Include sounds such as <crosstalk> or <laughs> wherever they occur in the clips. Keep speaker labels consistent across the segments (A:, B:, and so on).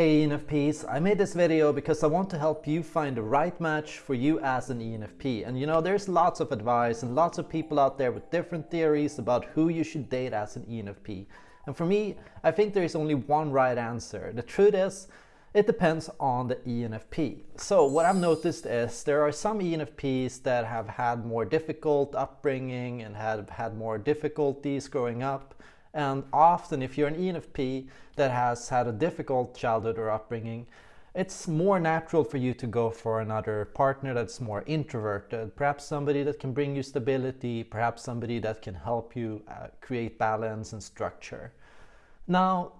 A: Hey ENFPs, I made this video because I want to help you find the right match for you as an ENFP. And you know, there's lots of advice and lots of people out there with different theories about who you should date as an ENFP. And for me, I think there is only one right answer. The truth is, it depends on the ENFP. So what I've noticed is there are some ENFPs that have had more difficult upbringing and have had more difficulties growing up and often if you're an ENFP that has had a difficult childhood or upbringing, it's more natural for you to go for another partner that's more introverted, perhaps somebody that can bring you stability, perhaps somebody that can help you uh, create balance and structure. Now,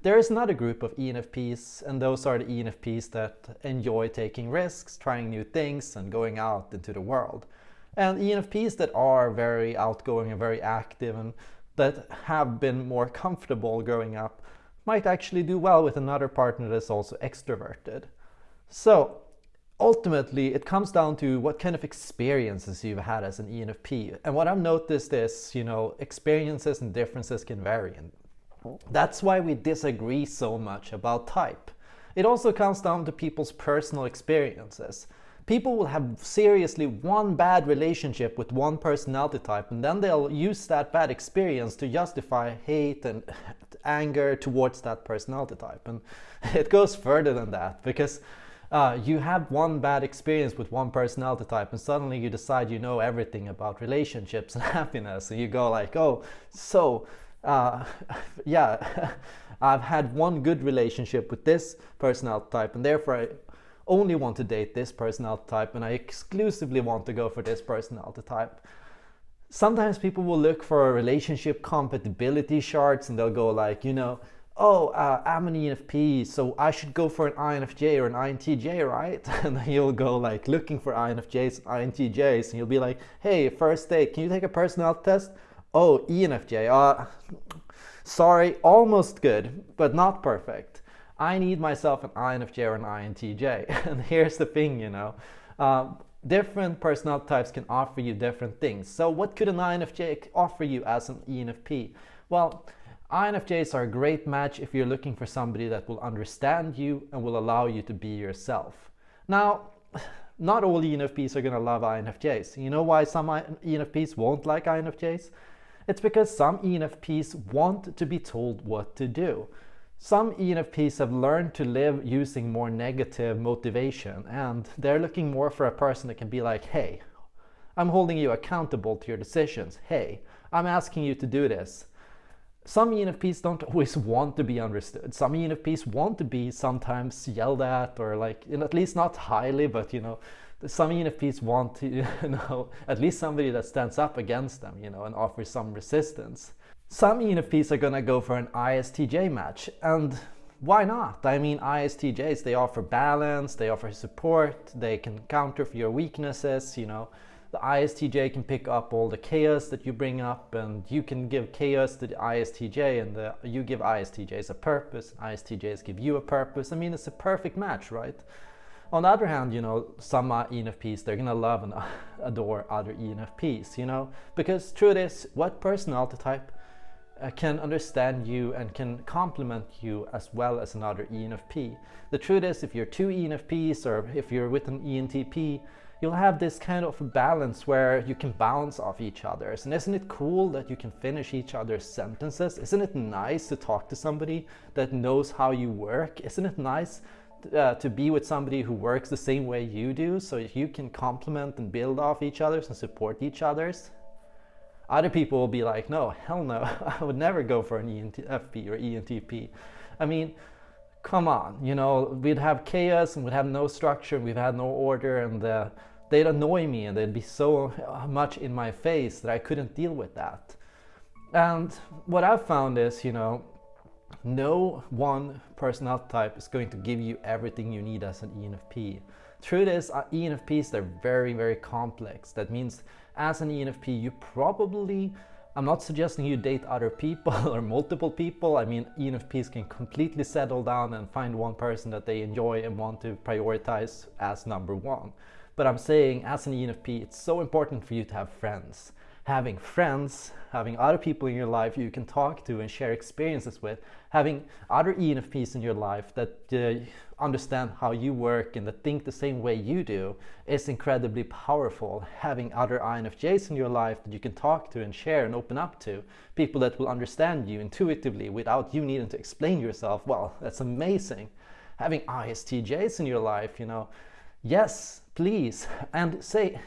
A: there is another group of ENFPs, and those are the ENFPs that enjoy taking risks, trying new things, and going out into the world. And ENFPs that are very outgoing and very active and that have been more comfortable growing up might actually do well with another partner that's also extroverted. So ultimately it comes down to what kind of experiences you've had as an ENFP. And what I've noticed is, you know, experiences and differences can vary. And that's why we disagree so much about type. It also comes down to people's personal experiences. People will have seriously one bad relationship with one personality type and then they'll use that bad experience to justify hate and <laughs> anger towards that personality type. And <laughs> it goes further than that because uh, you have one bad experience with one personality type and suddenly you decide you know everything about relationships <laughs> and happiness and you go like, oh, so uh, yeah, I've had one good relationship with this personality type and therefore I only want to date this personality type and I exclusively want to go for this personality type. Sometimes people will look for relationship compatibility charts and they'll go like, you know, oh, uh, I'm an ENFP, so I should go for an INFJ or an INTJ, right? <laughs> And then you'll go like looking for INFJs, INTJs, and you'll be like, hey, first date, can you take a personality test? Oh, ENFJ, uh, sorry, almost good, but not perfect. I need myself an INFJ or an INTJ. <laughs> and here's the thing, you know, uh, different personality types can offer you different things. So what could an INFJ offer you as an ENFP? Well, INFJs are a great match if you're looking for somebody that will understand you and will allow you to be yourself. Now, <sighs> not all ENFPs are going to love INFJs. You know why some ENFPs won't like INFJs? It's because some ENFPs want to be told what to do. Some ENFPs have learned to live using more negative motivation and they're looking more for a person that can be like, hey, I'm holding you accountable to your decisions. Hey, I'm asking you to do this. Some ENFPs don't <laughs> always want to be understood. Some ENFPs want to be sometimes yelled at or like, at least not highly, but you know, some ENFPs want to, <laughs> you know, at least somebody that stands up against them, you know, and offers some resistance. Some ENFPs are gonna go for an ISTJ match and why not? I mean ISTJs, they offer balance, they offer support, they can counter for your weaknesses, you know. The ISTJ can pick up all the chaos that you bring up and you can give chaos to the ISTJ and the, you give ISTJs a purpose, ISTJs give you a purpose. I mean, it's a perfect match, right? On the other hand, you know, some ENFPs, they're gonna love and <laughs> adore other ENFPs, you know, because truth is, what personality type uh, can understand you and can complement you as well as another ENFP. The truth is if you're two ENFPs or if you're with an ENTP, you'll have this kind of balance where you can bounce off each other's. And isn't it cool that you can finish each other's sentences? Isn't it nice to talk to somebody that knows how you work? Isn't it nice uh, to be with somebody who works the same way you do so you can complement and build off each other's and support each other's? Other people will be like, no, hell no, <laughs> I would never go for an ENTP or ENTP. I mean, come on, you know, we'd have chaos and we'd have no structure and we'd have no order and uh, they'd annoy me and they'd be so much in my face that I couldn't deal with that. And what I've found is, you know, no one personality type is going to give you everything you need as an ENFP. Truth is, uh, ENFPs, they're very, very complex. That means as an ENFP, you probably, I'm not suggesting you date other people <laughs> or multiple people. I mean, ENFPs can completely settle down and find one person that they enjoy and want to prioritize as number one. But I'm saying as an ENFP, it's so important for you to have friends. Having friends, having other people in your life you can talk to and share experiences with, having other ENFPs in your life that uh, understand how you work and that think the same way you do is incredibly powerful. Having other INFJs in your life that you can talk to and share and open up to, people that will understand you intuitively without you needing to explain yourself, well, that's amazing. Having ISTJs in your life, you know, yes, please, and say,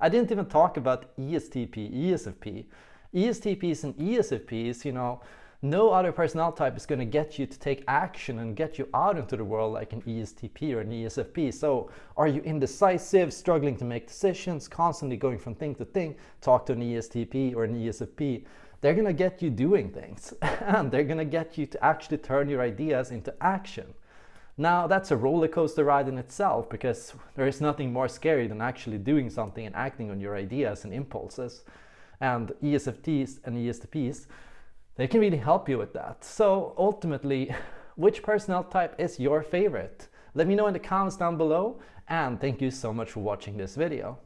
A: I didn't even talk about ESTP, ESFP. ESTPs and ESFPs, you know, no other personnel type is going to get you to take action and get you out into the world like an ESTP or an ESFP. So are you indecisive, struggling to make decisions, constantly going from thing to thing, talk to an ESTP or an ESFP. They're going to get you doing things <laughs> and they're going to get you to actually turn your ideas into action. Now that's a roller coaster ride in itself because there is nothing more scary than actually doing something and acting on your ideas and impulses. And ESFTs and ESTPs they can really help you with that. So ultimately, <laughs> which personnel type is your favorite? Let me know in the comments down below and thank you so much for watching this video.